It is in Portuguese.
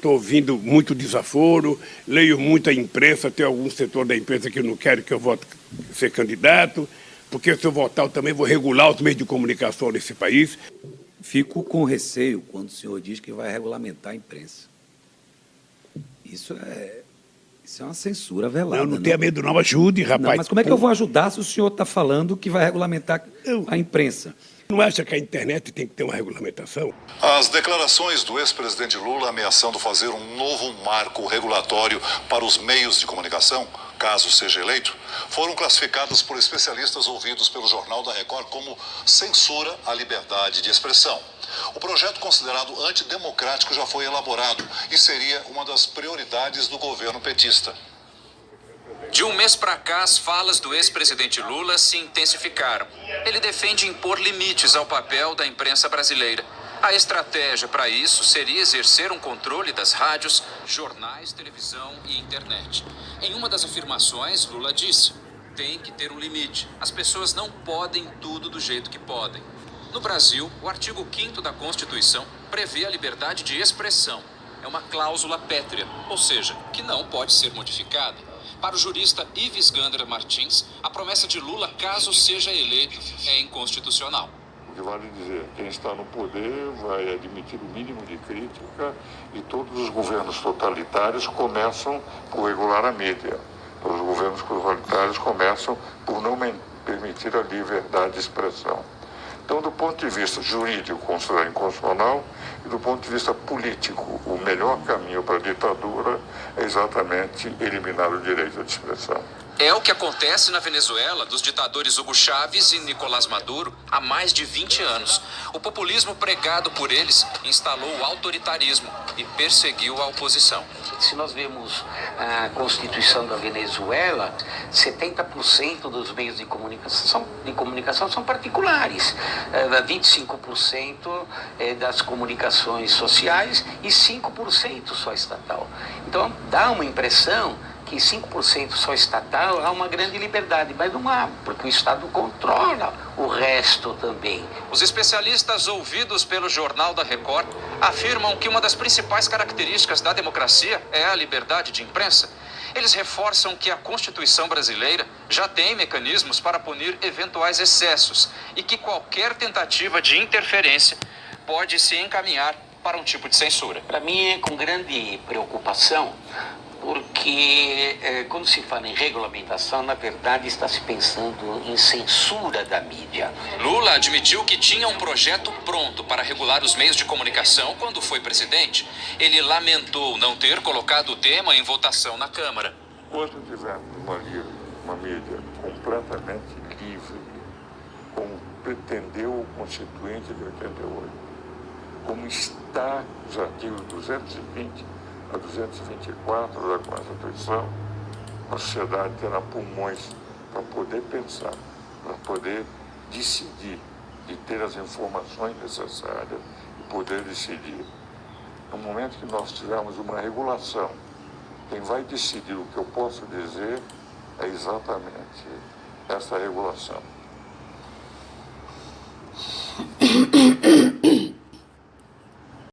Estou ouvindo muito desaforo, leio muita imprensa, tem algum setor da imprensa que não quer que eu vote ser candidato, porque se eu votar eu também vou regular os meios de comunicação nesse país. Fico com receio quando o senhor diz que vai regulamentar a imprensa. Isso é, isso é uma censura velada. Não, não. tenho medo não, ajude, rapaz. Não, mas como é que eu vou ajudar se o senhor está falando que vai regulamentar a imprensa? Não acha que a internet tem que ter uma regulamentação? As declarações do ex-presidente Lula ameaçando fazer um novo marco regulatório para os meios de comunicação, caso seja eleito, foram classificadas por especialistas ouvidos pelo Jornal da Record como censura à liberdade de expressão. O projeto considerado antidemocrático já foi elaborado e seria uma das prioridades do governo petista. De um mês para cá, as falas do ex-presidente Lula se intensificaram. Ele defende impor limites ao papel da imprensa brasileira. A estratégia para isso seria exercer um controle das rádios, jornais, televisão e internet. Em uma das afirmações, Lula disse: tem que ter um limite. As pessoas não podem tudo do jeito que podem. No Brasil, o artigo 5 da Constituição prevê a liberdade de expressão. É uma cláusula pétrea, ou seja, que não pode ser modificada. Para o jurista Ives Gander Martins, a promessa de Lula, caso seja eleito, é inconstitucional. O que vale dizer, quem está no poder vai admitir o mínimo de crítica e todos os governos totalitários começam por regular a mídia. Os governos totalitários começam por não permitir a liberdade de expressão. Então, do ponto de vista jurídico, considerar inconstitucional, e do ponto de vista político, o melhor caminho para a ditadura é exatamente eliminar o direito de expressão. É o que acontece na Venezuela dos ditadores Hugo Chávez e Nicolás Maduro há mais de 20 anos. O populismo pregado por eles instalou o autoritarismo e perseguiu a oposição. Se nós vemos a Constituição da Venezuela, 70% dos meios de comunicação, de comunicação são particulares, 25% eh, é das comunicações sociais e 5% só estatal. Então dá uma impressão que 5% só estatal há uma grande liberdade, mas não há, porque o Estado controla o resto também. Os especialistas ouvidos pelo Jornal da Record afirmam que uma das principais características da democracia é a liberdade de imprensa. Eles reforçam que a Constituição brasileira já tem mecanismos para punir eventuais excessos e que qualquer tentativa de interferência pode se encaminhar para um tipo de censura. Para mim é com grande preocupação porque eh, quando se fala em regulamentação, na verdade está se pensando em censura da mídia. Lula admitiu que tinha um projeto pronto para regular os meios de comunicação quando foi presidente. Ele lamentou não ter colocado o tema em votação na Câmara. Quando tivermos uma, uma mídia completamente livre, como pretendeu o Constituinte de 88, como está os artigos 220 a 224 da Constituição, a sociedade terá pulmões para poder pensar, para poder decidir e ter as informações necessárias e poder decidir. No momento que nós tivermos uma regulação, quem vai decidir o que eu posso dizer é exatamente essa regulação.